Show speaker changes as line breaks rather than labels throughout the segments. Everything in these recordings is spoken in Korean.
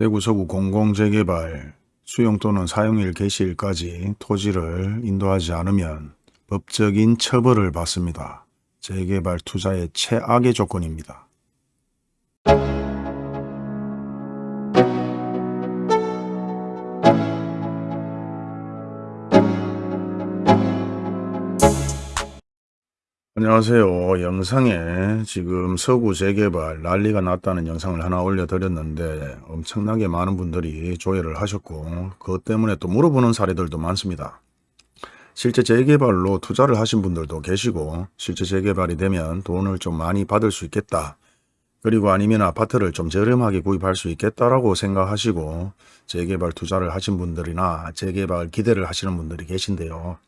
대구 서구 공공재개발 수용 또는 사용일 개시일까지 토지를 인도하지 않으면 법적인 처벌을 받습니다. 재개발 투자의 최악의 조건입니다. 안녕하세요. 영상에 지금 서구 재개발 난리가 났다는 영상을 하나 올려드렸는데 엄청나게 많은 분들이 조회를 하셨고 그것 때문에 또 물어보는 사례들도 많습니다. 실제 재개발로 투자를 하신 분들도 계시고 실제 재개발이 되면 돈을 좀 많이 받을 수 있겠다. 그리고 아니면 아파트를 좀 저렴하게 구입할 수 있겠다라고 생각하시고 재개발 투자를 하신 분들이나 재개발 기대를 하시는 분들이 계신데요.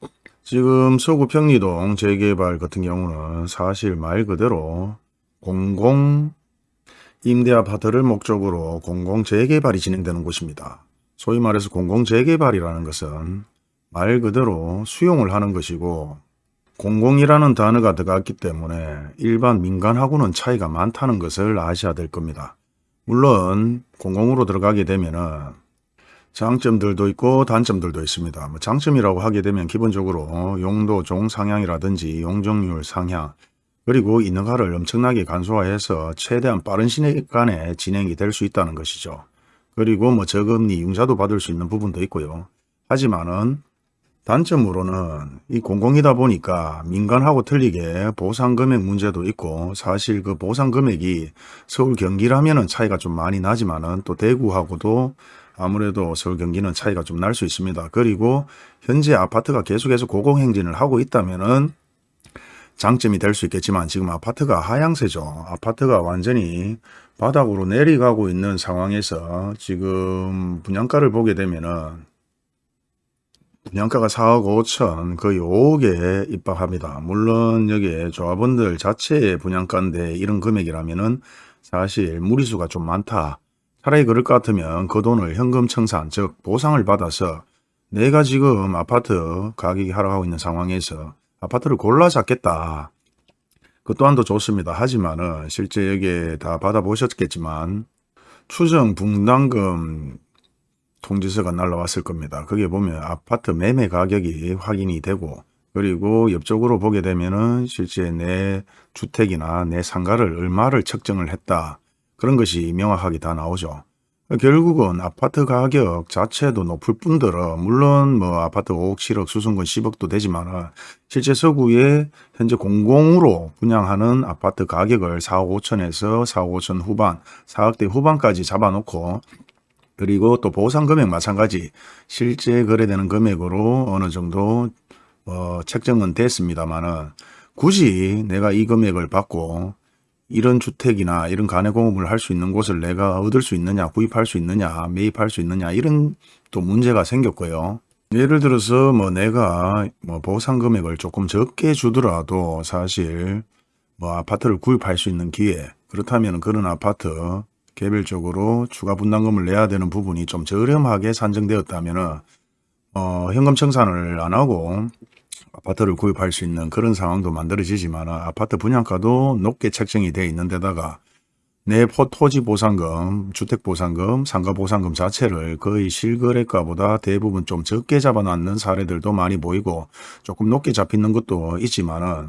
지금 서구 평리동 재개발 같은 경우는 사실 말 그대로 공공 임대 아파트를 목적으로 공공 재개발이 진행되는 곳입니다. 소위 말해서 공공 재개발이라는 것은 말 그대로 수용을 하는 것이고 공공이라는 단어가 들어갔기 때문에 일반 민간하고는 차이가 많다는 것을 아셔야 될 겁니다. 물론 공공으로 들어가게 되면은 장점들도 있고 단점들도 있습니다. 뭐 장점이라고 하게 되면 기본적으로 용도 종 상향이라든지 용적률 상향 그리고 인허가를 엄청나게 간소화해서 최대한 빠른 시간에 진행이 될 수 있다는 것이죠. 그리고 뭐 저금리 융자도 받을 수 있는 부분도 있고요. 하지만은 단점으로는 이 공공이다 보니까 민간하고 틀리게 보상금액 문제도 있고 사실 그 보상금액이 서울 경기라면은 차이가 좀 많이 나지만은 또 대구하고도 아무래도 서울 경기는 차이가 좀 날 수 있습니다. 그리고 현재 아파트가 계속해서 고공행진을 하고 있다면은 장점이 될 수 있겠지만 지금 아파트가 하향세죠. 아파트가 완전히 바닥으로 내려가고 있는 상황에서 지금 분양가를 보게 되면은 분양가가 4억 5천 거의 5억에 입박합니다. 물론 여기에 조합원들 자체의 분양가인데 이런 금액이라면은 사실 무리수가 좀 많다. 차라리 그럴 것 같으면 그 돈을 현금 청산 즉 보상을 받아서 내가 지금 아파트 가격이 하락하고 있는 상황에서 아파트를 골라 잡겠다. 그 또한도 좋습니다. 하지만은 실제 여기에 다 받아보셨겠지만 추정 분담금 통지서가 날라왔을 겁니다. 거기에 보면 아파트 매매 가격이 확인이 되고 그리고 옆쪽으로 보게 되면은 실제 내 주택이나 내 상가를 얼마를 책정을 했다. 그런 것이 명확하게 다 나오죠. 결국은 아파트 가격 자체도 높을 뿐더러 물론 뭐 아파트 5억 7억 수승권 10억도 되지만 실제 서구에 현재 공공으로 분양하는 아파트 가격을 4억 5천에서 4억 5천 후반 4억대 후반까지 잡아놓고 그리고 또 보상 금액 마찬가지 실제 거래되는 금액으로 어느 정도 어, 책정은 됐습니다만은 굳이 내가 이 금액을 받고 이런 주택이나 이런 간해공업을 할 수 있는 곳을 내가 얻을 수 있느냐 구입할 수 있느냐 매입할 수 있느냐 이런 또 문제가 생겼고요. 예를 들어서 뭐 내가 뭐 보상 금액을 조금 적게 주더라도 사실 뭐 아파트를 구입할 수 있는 기회 그렇다면 그런 아파트 개별적으로 추가 분담금을 내야 되는 부분이 좀 저렴하게 산정되었다면 어, 현금 청산을 안 하고 아파트를 구입할 수 있는 그런 상황도 만들어지지만 아파트 분양가도 높게 책정이 되어 있는 데다가 내 토지 보상금, 주택 보상금, 상가 보상금 자체를 거의 실거래가보다 대부분 좀 적게 잡아놨는 사례들도 많이 보이고 조금 높게 잡히는 것도 있지만 은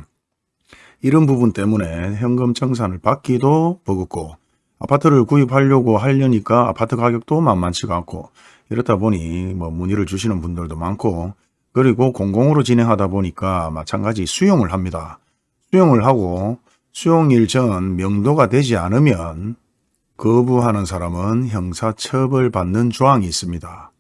이런 부분 때문에 현금 청산을 받기도 버겁고 아파트를 구입하려고 하려니까 아파트 가격도 만만치가 않고 이렇다 보니 뭐 문의를 주시는 분들도 많고 그리고 공공으로 진행하다 보니까 마찬가지 수용을 합니다. 수용을 하고 수용일 전 명도가 되지 않으면 거부하는 사람은 형사처벌 받는 조항이 있습니다.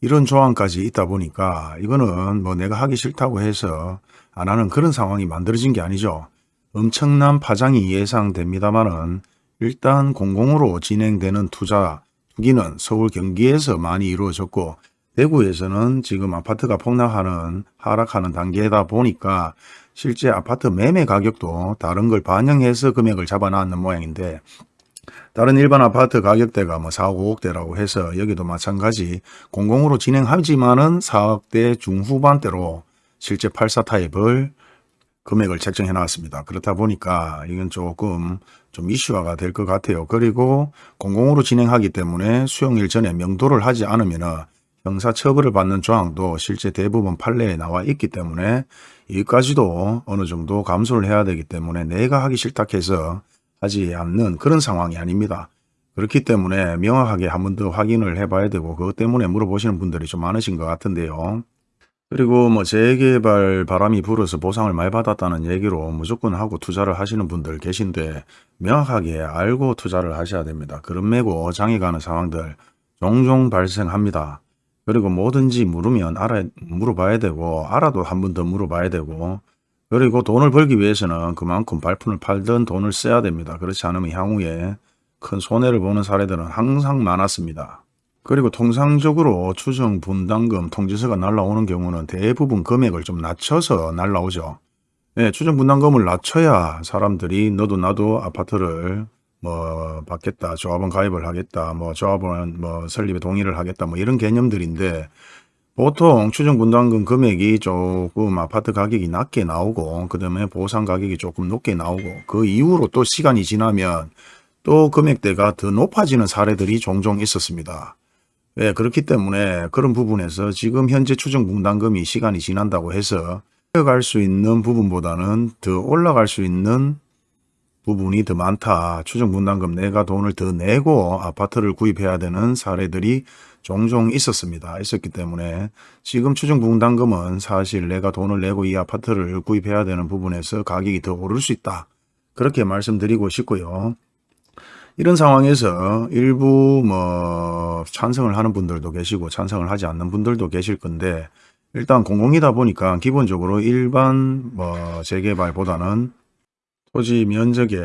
이런 조항까지 있다 보니까 이거는 뭐 내가 하기 싫다고 해서 안 하는 그런 상황이 만들어진 게 아니죠. 엄청난 파장이 예상됩니다만은 일단 공공으로 진행되는 투자, 투기는 서울 경기에서 많이 이루어졌고 대구에서는 지금 아파트가 폭락하는 하락하는 단계다 보니까 실제 아파트 매매 가격도 다른 걸 반영해서 금액을 잡아놨는 모양인데 다른 일반 아파트 가격대가 뭐 4억 5억대라고 해서 여기도 마찬가지 공공으로 진행하지만은 4억대 중후반대로 실제 84 타입을 금액을 책정해 놨습니다. 그렇다 보니까 이건 조금 좀 이슈화가 될 것 같아요. 그리고 공공으로 진행하기 때문에 수용일 전에 명도를 하지 않으면 형사처벌을 받는 조항도 실제 대부분 판례에 나와 있기 때문에 이까지도 어느 정도 감수를 해야 되기 때문에 내가 하기 싫다 해서 하지 않는 그런 상황이 아닙니다. 그렇기 때문에 명확하게 한 번 더 확인을 해봐야 되고 그것 때문에 물어보시는 분들이 좀 많으신 것 같은데요. 그리고 뭐 재개발 바람이 불어서 보상을 많이 받았다는 얘기로 무조건 하고 투자를 하시는 분들 계신데 명확하게 알고 투자를 하셔야 됩니다. 그런 매고 장애 가는 상황들 종종 발생합니다. 그리고 뭐든지 물으면 알아 물어봐야 되고 알아도 한 번 더 물어봐야 되고 그리고 돈을 벌기 위해서는 그만큼 발품을 팔던 돈을 써야 됩니다. 그렇지 않으면 향후에 큰 손해를 보는 사례들은 항상 많았습니다. 그리고 통상적으로 추정 분담금 통지서가 날라오는 경우는 대부분 금액을 좀 낮춰서 날라오죠. 예, 추정 분담금을 낮춰야 사람들이 너도 나도 아파트를 뭐 받겠다, 조합원 가입을 하겠다, 뭐 조합원 뭐 설립에 동의를 하겠다, 뭐 이런 개념들인데 보통 추정 분담금 금액이 조금 아파트 가격이 낮게 나오고 그 다음에 보상 가격이 조금 높게 나오고 그 이후로 또 시간이 지나면 또 금액대가 더 높아지는 사례들이 종종 있었습니다. 예, 그렇기 때문에 그런 부분에서 지금 현재 추정 분담금이 시간이 지난다고 해서 올라갈 수 있는 부분보다는 더 올라갈 수 있는 부분이 더 많다. 추정 분담금 내가 돈을 더 내고 아파트를 구입해야 되는 사례들이 종종 있었습니다. 있었기 때문에 지금 추정 분담금은 사실 내가 돈을 내고 이 아파트를 구입해야 되는 부분에서 가격이 더 오를 수 있다. 그렇게 말씀드리고 싶고요. 이런 상황에서 일부 뭐 찬성을 하는 분들도 계시고 찬성을 하지 않는 분들도 계실 건데 일단 공공이다 보니까 기본적으로 일반 뭐 재개발보다는 토지 면적의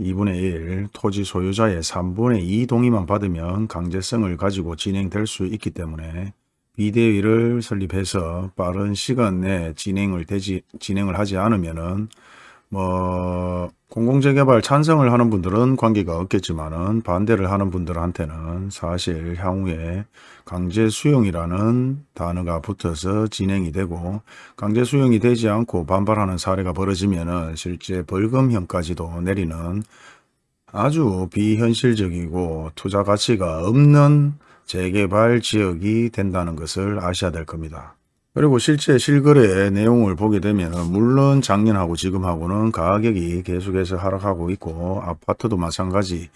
2분의 1, 토지 소유자의 3분의 2 동의만 받으면 강제성을 가지고 진행될 수 있기 때문에 비대위를 설립해서 빠른 시간 내에 진행을 되지 진행을 하지 않으면은 뭐 공공재개발 찬성을 하는 분들은 관계가 없겠지만은 반대를 하는 분들한테는 사실 향후에 강제 수용이라는 단어가 붙어서 진행이 되고 강제 수용이 되지 않고 반발하는 사례가 벌어지면은 실제 벌금형까지도 내리는 아주 비현실적이고 투자 가치가 없는 재개발 지역이 된다는 것을 아셔야 될 겁니다. 그리고 실제 실거래 내용을 보게 되면 물론 작년하고 지금하고는 가격이 계속해서 하락하고 있고 아파트도 마찬가지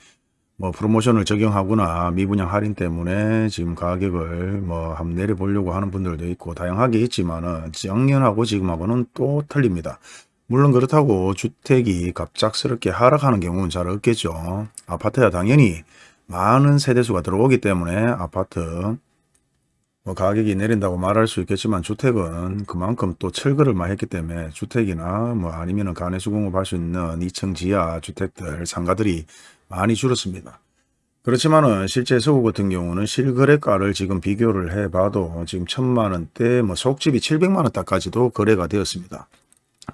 뭐 프로모션을 적용하거나 미분양 할인 때문에 지금 가격을 뭐 한번 내려보려고 하는 분들도 있고 다양하게 있지만은 작년하고 지금하고는 또 틀립니다. 물론 그렇다고 주택이 갑작스럽게 하락하는 경우는 잘 없겠죠. 아파트야 당연히 많은 세대수가 들어오기 때문에 아파트 뭐 가격이 내린다고 말할 수 있겠지만 주택은 그만큼 또 철거를 많이 했기 때문에 주택이나 뭐 아니면 은 간해수 공업할 수 있는 2층 지하 주택들 상가들이 많이 줄었습니다. 그렇지만은 실제 서구 같은 경우는 실거래가를 지금 비교를 해봐도 지금 천만 원대 뭐 속집이 700만 원대까지도 거래가 되었습니다.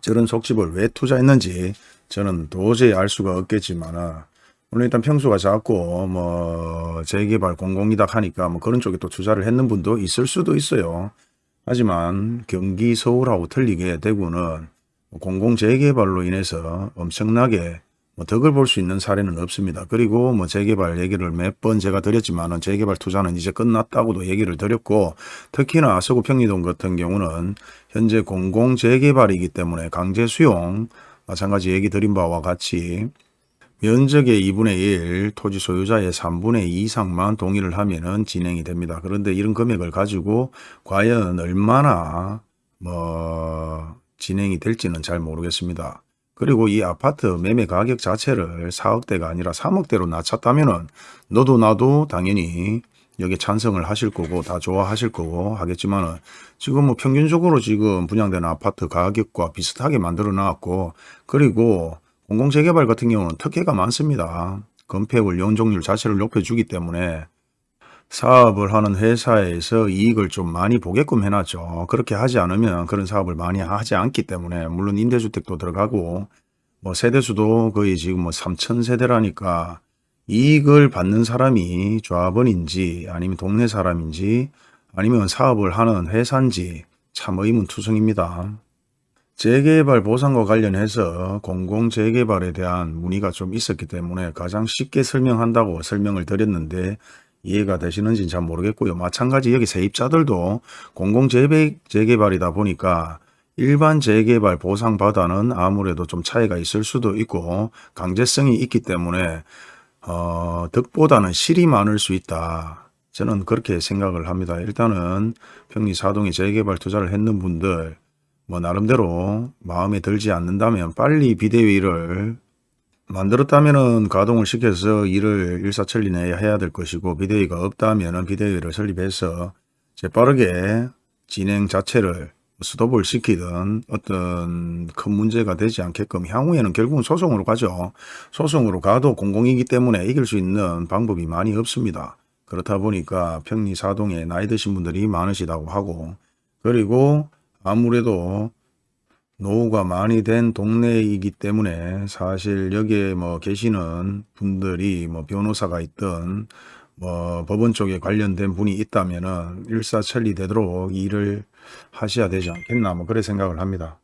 저런 속집을 왜 투자했는지 저는 도저히 알 수가 없겠지만 물론 일단 평수가 작고 뭐 재개발 공공이다 하니까 뭐 그런 쪽에 또 투자를 했는 분도 있을 수도 있어요. 하지만 경기 서울하고 틀리게 대구는 공공 재개발로 인해서 엄청나게 뭐 덕을 볼 수 있는 사례는 없습니다. 그리고 뭐 재개발 얘기를 몇 번 제가 드렸지만은 재개발 투자는 이제 끝났다고도 얘기를 드렸고 특히나 서구 평리동 같은 경우는 현재 공공 재개발이기 때문에 강제 수용 마찬가지 얘기 드린 바와 같이 면적의 2분의 1, 토지 소유자의 3분의 2 이상만 동의를 하면 진행이 됩니다. 그런데 이런 금액을 가지고 과연 얼마나 뭐 진행이 될지는 잘 모르겠습니다. 그리고 이 아파트 매매 가격 자체를 4억대가 아니라 3억대로 낮췄다면 너도 나도 당연히 여기 찬성을 하실 거고 다 좋아하실 거고 하겠지만 은 지금 뭐 평균적으로 지금 분양되는 아파트 가격과 비슷하게 만들어 놨고 그리고 공공재개발 같은 경우는 특혜가 많습니다. 건폐율 연종률 자체를 높여주기 때문에 사업을 하는 회사에서 이익을 좀 많이 보게끔 해놨죠. 그렇게 하지 않으면 그런 사업을 많이 하지 않기 때문에 물론 임대주택도 들어가고 뭐 세대수도 거의 지금 뭐 3천 세대라니까 이익을 받는 사람이 조합원인지 아니면 동네 사람인지 아니면 사업을 하는 회사인지 참 의문투성입니다. 재개발 보상과 관련해서 공공재개발에 대한 문의가 좀 있었기 때문에 가장 쉽게 설명한다고 설명을 드렸는데 이해가 되시는지는 잘 모르겠고요. 마찬가지 여기 세입자들도 공공재개발이다 보니까 일반 재개발 보상받아는 아무래도 좀 차이가 있을 수도 있고 강제성이 있기 때문에 어, 득보다는 실이 많을 수 있다. 저는 그렇게 생각을 합니다. 일단은 평리 사동에 재개발 투자를 했는 분들 뭐 나름대로 마음에 들지 않는다면 빨리 비대위를 만들었다면은 가동을 시켜서 일을 일사천리 내에 해야 될 것이고 비대위가 없다면은 비대위를 설립해서 재빠르게 진행 자체를 스톱을 시키든 어떤 큰 문제가 되지 않게끔 향후에는 결국은 소송으로 가죠. 소송으로 가도 공공이기 때문에 이길 수 있는 방법이 많이 없습니다. 그렇다 보니까 평리 사동에 나이 드신 분들이 많으시다고 하고 그리고 아무래도 노후가 많이 된 동네이기 때문에 사실 여기에 뭐 계시는 분들이 뭐 변호사가 있든 뭐 법원 쪽에 관련된 분이 있다면은 일사천리 되도록 일을 하셔야 되지 않겠나 뭐 그래 생각을 합니다.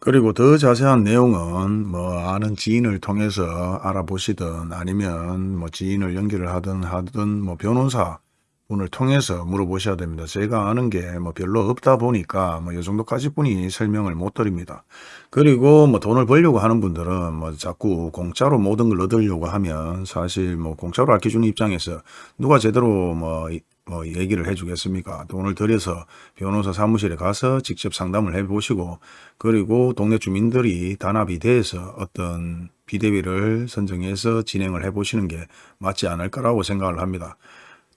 그리고 더 자세한 내용은 뭐 아는 지인을 통해서 알아보시든 아니면 뭐 지인을 연결을 하든 하든 뭐 변호사 분을 통해서 물어보셔야 됩니다. 제가 아는 게 뭐 별로 없다 보니까 뭐 이 정도까지 뿐이 설명을 못 드립니다. 그리고 뭐 돈을 벌려고 하는 분들은 뭐 자꾸 공짜로 모든 걸 얻으려고 하면 사실 뭐 공짜로 알려주는 입장에서 누가 제대로 뭐, 이- 뭐 얘기를 해주겠습니까? 돈을 들여서 변호사 사무실에 가서 직접 상담을 해보시고 그리고 동네 주민들이 단합이 돼서 어떤 비대위를 선정해서 진행을 해보시는 게 맞지 않을까라고 생각을 합니다.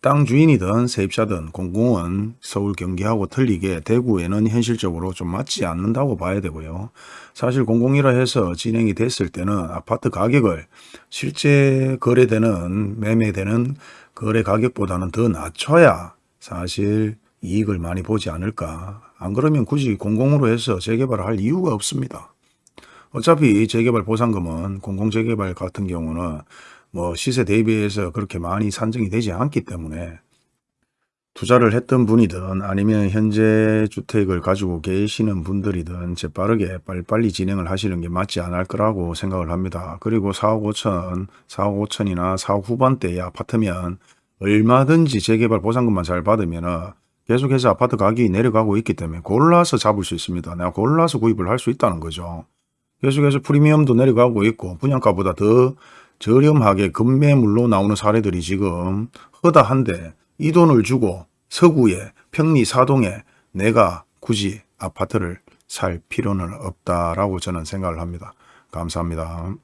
땅 주인이든 세입자든 공공은 서울 경기하고 틀리게 대구에는 현실적으로 좀 맞지 않는다고 봐야 되고요. 사실 공공이라 해서 진행이 됐을 때는 아파트 가격을 실제 거래되는 매매되는 거래 가격보다는 더 낮춰야 사실 이익을 많이 보지 않을까. 안 그러면 굳이 공공으로 해서 재개발을 할 이유가 없습니다. 어차피 재개발 보상금은 공공재개발 같은 경우는 뭐 시세 대비해서 그렇게 많이 산정이 되지 않기 때문에 투자를 했던 분이든 아니면 현재 주택을 가지고 계시는 분들이든 재빠르게 빨리빨리 진행을 하시는 게 맞지 않을 거라고 생각을 합니다. 그리고 4억 5천, 4억 5천이나 4억 후반대의 아파트면 얼마든지 재개발 보상금만 잘 받으면 계속해서 아파트 가격이 내려가고 있기 때문에 골라서 잡을 수 있습니다. 내가 골라서 구입을 할 수 있다는 거죠. 계속해서 프리미엄도 내려가고 있고 분양가보다 더 저렴하게 급매물로 나오는 사례들이 지금 허다한데 이 돈을 주고 서구에 평리 사동에 내가 굳이 아파트를 살 필요는 없다라고 저는 생각을 합니다. 감사합니다.